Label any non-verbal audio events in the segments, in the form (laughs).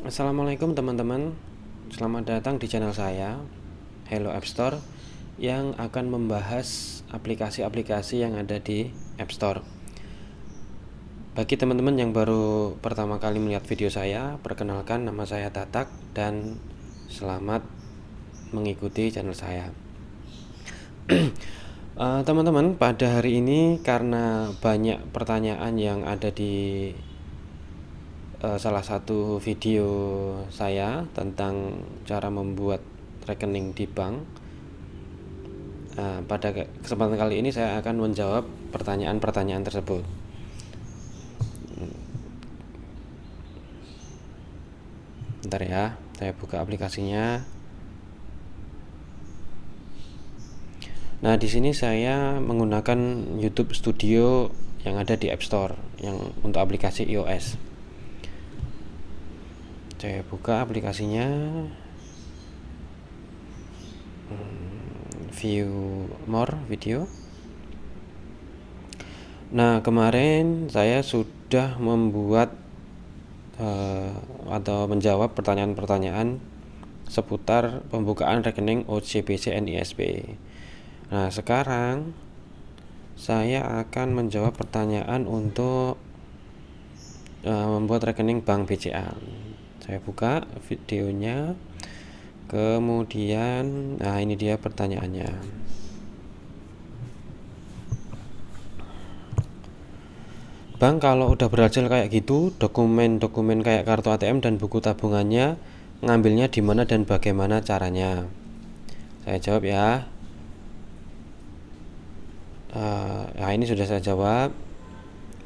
Assalamualaikum teman-teman. Selamat datang di channel saya Hello App Store Yang akan membahas aplikasi-aplikasi yang ada di App Store. Bagi teman-teman yang baru pertama kali melihat video saya Perkenalkan nama saya Tatak Dan selamat mengikuti channel saya. (clears throat) Eh, Teman-teman uh, pada hari ini karena banyak pertanyaan yang ada di uh, salah satu video saya tentang cara membuat rekening di bank. Uh, pada kesempatan kali ini saya akan menjawab pertanyaan-pertanyaan tersebut. Bentar ya, saya buka aplikasinya. Nah, di sini saya menggunakan YouTube Studio yang ada di App Store yang untuk aplikasi iOS saya buka aplikasinya. Hmm, view more video. Nah kemarin saya sudah membuat uh, atau menjawab pertanyaan-pertanyaan seputar pembukaan rekening OCBC NISP nah sekarang saya akan menjawab pertanyaan untuk uh, membuat rekening bank BCA saya buka videonya. Kemudian nah ini dia pertanyaannya. Bang kalau udah berhasil kayak gitu dokumen-dokumen kayak kartu ATM dan buku tabungannya ngambilnya di mana dan bagaimana caranya? Saya jawab ya. Uh, nah ini sudah saya jawab.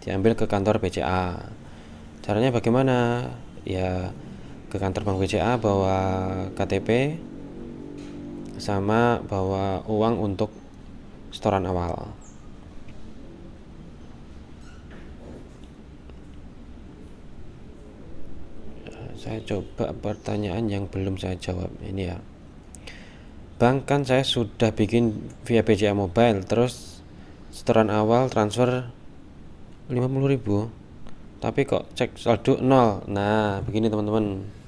Diambil ke kantor BCA caranya bagaimana? Ya ke kantor bank BCA bawa KTP sama bawa uang untuk setoran awal. Saya coba pertanyaan yang belum saya jawab. Ini ya. Bang kan saya sudah bikin via BCA Mobile terus setoran awal transfer 50.000 tapi kok cek saldo nol? Nah begini teman-teman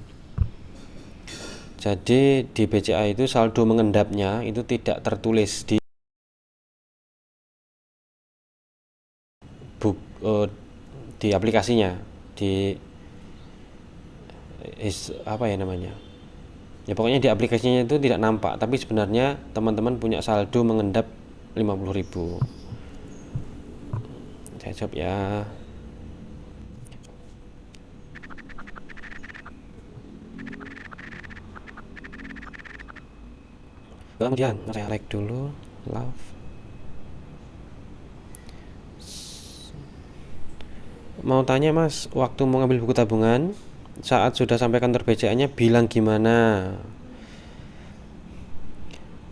jadi di BCA itu saldo mengendapnya itu tidak tertulis di buk uh, di aplikasinya di is apa ya namanya? Ya pokoknya di aplikasinya itu tidak nampak tapi sebenarnya teman-teman punya saldo mengendap 50.000 saya jawab ya kemudian like dulu love. Mau tanya mas waktu mau ngambil buku tabungan saat sudah sampai kantor BCA nya bilang gimana?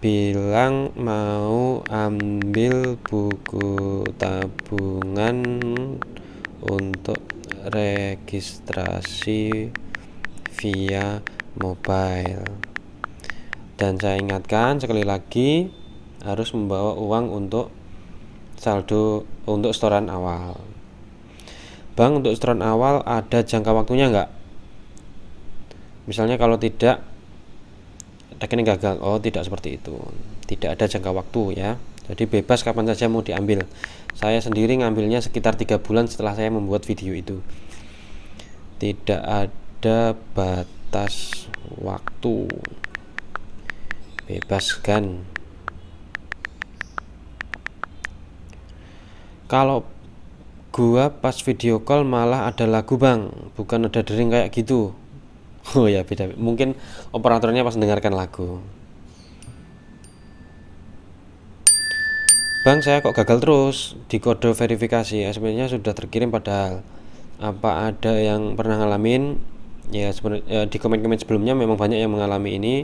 Bilang mau ambil buku tabungan untuk registrasi via mobile dan saya ingatkan sekali lagi harus membawa uang untuk saldo untuk setoran awal. Bank untuk setoran awal ada jangka waktunya enggak misalnya kalau tidak rekening gagal. Oh tidak seperti itu. Tidak ada jangka waktu ya. Jadi bebas kapan saja mau diambil. Saya sendiri ngambilnya sekitar tiga bulan setelah saya membuat video itu. Tidak ada batas waktu bebaskan. Kalau gua pas video call malah ada lagu bang. Bukan ada dering kayak gitu. Oh ya beda. Mungkin operatornya pas mendengarkan lagu. Bang saya kok gagal terus di kode verifikasi. Sebenarnya sudah terkirim padahal apa ada yang pernah ngalamin? Ya sebenarnya ya, di komen-komen sebelumnya memang banyak yang mengalami ini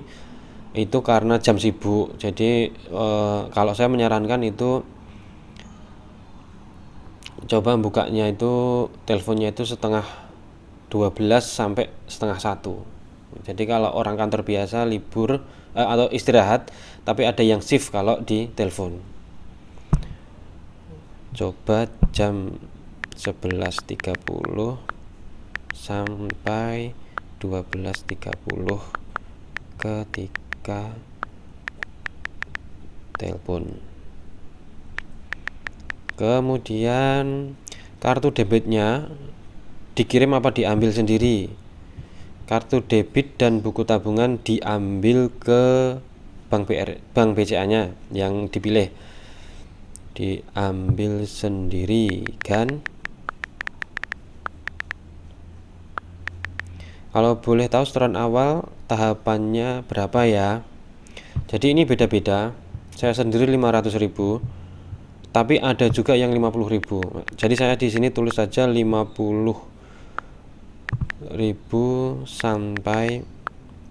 itu karena jam sibuk. Jadi e, kalau saya menyarankan itu coba bukanya itu teleponnya itu setengah 12 sampai setengah satu. Jadi kalau orang kantor biasa libur e, atau istirahat tapi ada yang shift kalau di telepon. Coba jam 11.30 sampai 12.30 ketika telepon. Kemudian kartu debitnya dikirim apa diambil sendiri? Kartu debit dan buku tabungan diambil ke bank BR bank BCA nya yang dipilih. Diambil sendiri kan kalau boleh tahu setoran awal tahapannya berapa ya? Jadi ini beda-beda. Saya sendiri 500.000 tapi ada juga yang 50.000 jadi saya di sini tulis saja 50.000 sampai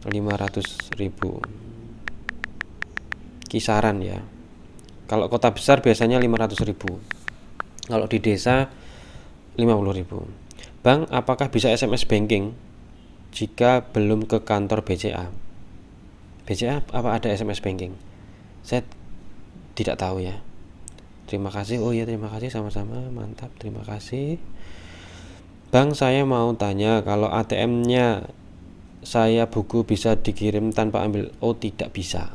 500.000 kisaran ya. Kalau kota besar biasanya 500.000 kalau di desa 50.000 Bang apakah bisa SMS banking jika belum ke kantor BCA BCA apa ada SMS banking? Saya tidak tahu ya. Terima kasih. Oh ya terima kasih. Sama-sama. Mantap. Terima kasih. Bang saya mau tanya kalau ATM nya saya buku bisa dikirim tanpa ambil? Oh tidak bisa.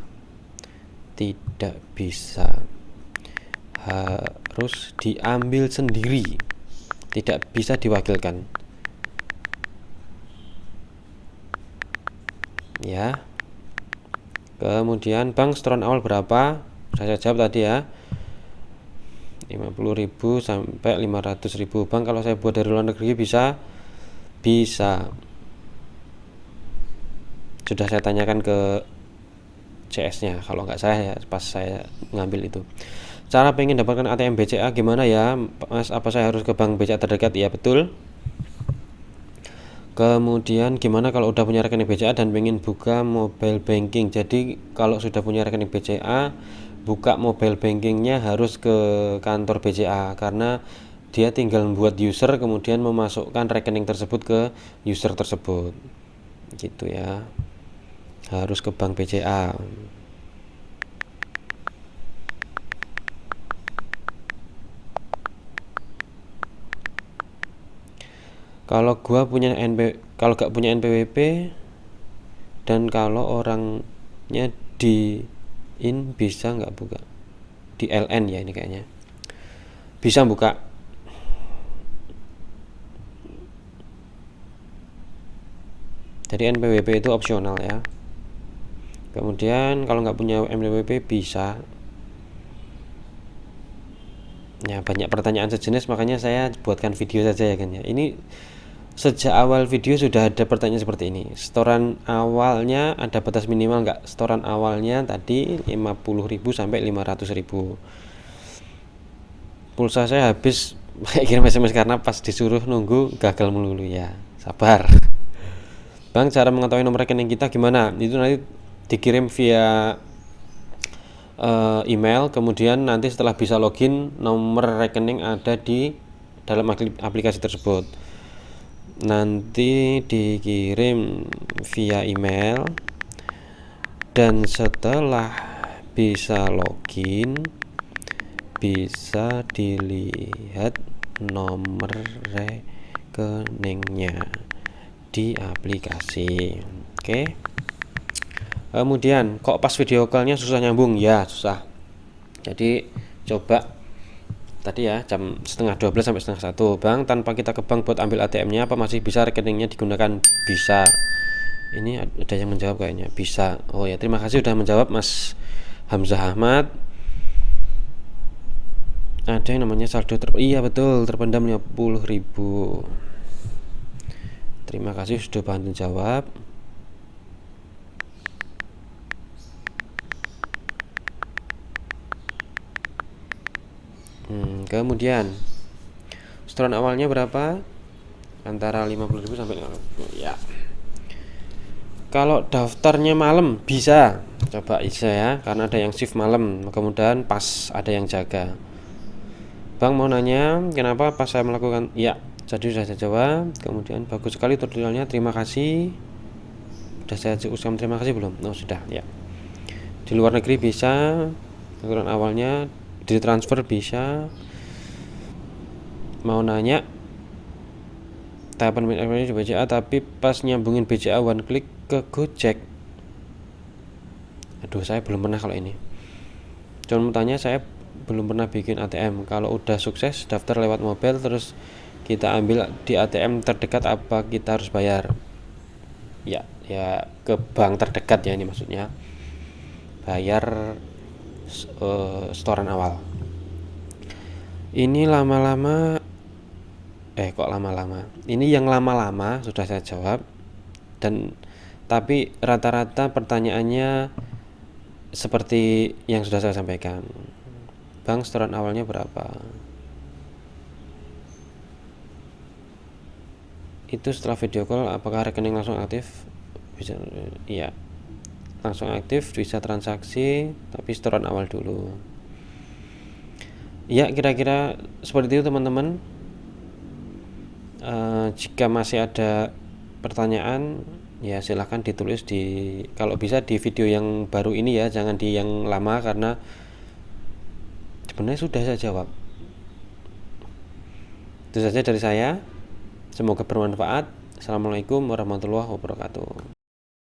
Tidak bisa. Harus diambil sendiri. Tidak bisa diwakilkan ya. Kemudian Bang setoran awal berapa? Saya jawab tadi ya. 50.000 sampai 500.000 bang kalau saya buat dari luar negeri bisa? Bisa. Sudah saya tanyakan ke CS nya kalau nggak saya ya pas saya ngambil itu. Cara pengen dapatkan ATM BCA gimana ya? Mas apa saya harus ke bank BCA terdekat? Ya betul kemudian gimana kalau udah punya rekening BCA dan pengen buka mobile banking? Jadi kalau sudah punya rekening BCA buka mobile bankingnya harus ke kantor BCA karena dia tinggal membuat user kemudian memasukkan rekening tersebut ke user tersebut. Gitu ya. Harus ke bank BCA kalau gua punya NP kalau gak punya NPWP dan kalau orangnya di in bisa nggak buka? Di LN ya ini kayaknya. Bisa buka. Jadi NPWP itu opsional ya. Kemudian kalau nggak punya NPWP bisa. Ya banyak pertanyaan sejenis makanya saya buatkan video saja ya kan ya. Ini sejak awal video sudah ada pertanyaan seperti ini. Setoran awalnya ada batas minimal enggak setoran awalnya tadi 50.000 sampai 500.000 pulsa saya habis. (laughs) Kirim SMS karena pas disuruh nunggu gagal melulu. Ya sabar. (laughs) Bang cara mengetahui nomor rekening kita gimana? Itu nanti dikirim via uh, email. Kemudian nanti setelah bisa login nomor rekening ada di dalam aplikasi tersebut nanti dikirim via email. Dan setelah bisa login bisa dilihat nomor rekeningnya di aplikasi. Oke. Kemudian kok pas video callnya susah nyambung? Ya susah. Jadi coba tadi ya jam setengah 12 sampai setengah satu. Bang tanpa kita ke bank buat ambil ATM nya apa masih bisa rekeningnya digunakan? Bisa. Ini ada yang menjawab kayaknya. Bisa. Oh ya terima kasih sudah menjawab Mas Hamzah Ahmad. Ada yang namanya saldo ter iya betul terpendam 50.000 terima kasih sudah bantu jawab hmm, kemudian setoran awalnya berapa? Antara 50.000 sampai 50. ya. Kalau daftarnya malam bisa. Coba bisa ya karena ada yang shift malam. Kemudian pas ada yang jaga. Bang mau nanya kenapa pas saya melakukan ya jadi sudah saya jawab. Kemudian bagus sekali tutorialnya terima kasih. Sudah saya ucapkan terima kasih belum? Oh sudah ya. Di luar negeri bisa. Aturan awalnya di transfer bisa. Mau nanya tahapan ini di BCA tapi pas nyambungin BCA one click ke Gojek. Aduh saya belum pernah kalau ini. Cuma tanya saya belum pernah bikin ATM kalau udah sukses daftar lewat mobile terus kita ambil di ATM terdekat apa kita harus bayar? Ya ya ke bank terdekat ya ini maksudnya. Bayar uh, setoran awal. Ini lama-lama eh kok lama-lama? Ini yang lama-lama sudah saya jawab. Dan tapi rata-rata pertanyaannya seperti yang sudah saya sampaikan. Bank setoran awalnya berapa? Itu setelah video call apakah rekening langsung aktif? Bisa iya langsung aktif bisa transaksi tapi setoran awal dulu. Ya kira-kira seperti itu teman-teman. Uh, jika masih ada pertanyaan ya silahkan ditulis di kalau bisa di video yang baru ini ya jangan di yang lama karena sebenarnya sudah saya jawab. Itu saja dari saya. Semoga bermanfaat. Assalamualaikum warahmatullahi wabarakatuh